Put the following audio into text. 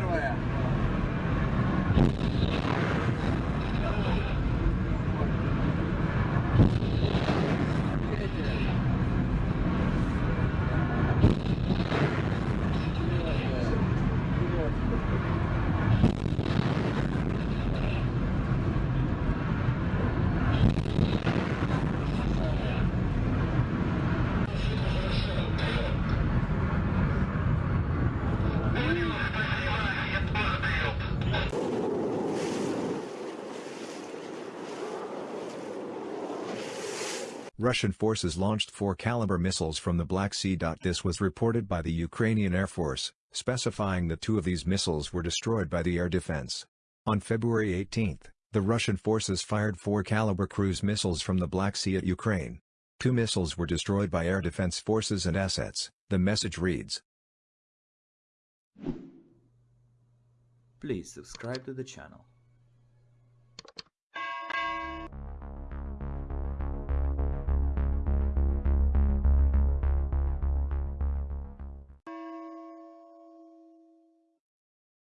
первая. Thank you. Russian forces launched four Caliber missiles from the Black Sea. This was reported by the Ukrainian Air Force, specifying that two of these missiles were destroyed by the air defense. On February 18, the Russian forces fired four Caliber cruise missiles from the Black Sea at Ukraine. Two missiles were destroyed by air defense forces and assets, the message reads. Please subscribe to the channel.